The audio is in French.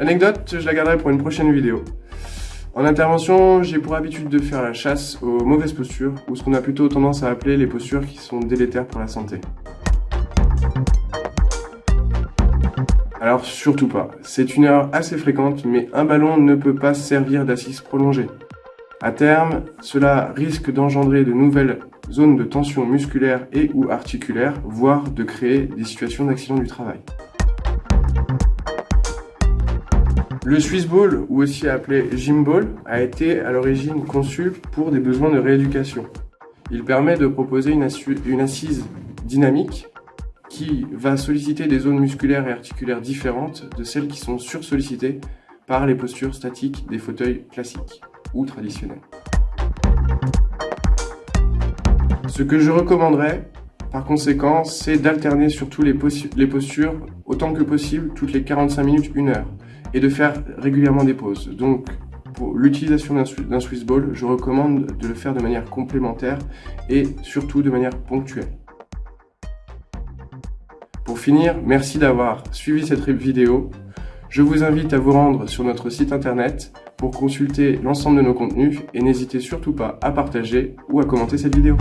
L'anecdote, je la garderai pour une prochaine vidéo. En intervention, j'ai pour habitude de faire la chasse aux mauvaises postures, ou ce qu'on a plutôt tendance à appeler les postures qui sont délétères pour la santé. Alors surtout pas, c'est une erreur assez fréquente, mais un ballon ne peut pas servir d'assise prolongée. À terme, cela risque d'engendrer de nouvelles zones de tension musculaire et ou articulaire, voire de créer des situations d'accident du travail. Le Swiss Ball, ou aussi appelé Gym Ball, a été à l'origine conçu pour des besoins de rééducation. Il permet de proposer une, assise dynamique qui va solliciter des zones musculaires et articulaires différentes de celles qui sont sursollicitées par les postures statiques des fauteuils classiques ou traditionnels. Ce que je recommanderais, par conséquent, c'est d'alterner surtout les, les postures autant que possible toutes les 45 minutes, 1 heure, et de faire régulièrement des pauses. Donc, pour l'utilisation d'un Swiss Ball, je recommande de le faire de manière complémentaire et surtout de manière ponctuelle. Pour finir, merci d'avoir suivi cette vidéo. Je vous invite à vous rendre sur notre site internet pour consulter l'ensemble de nos contenus et n'hésitez surtout pas à partager ou à commenter cette vidéo.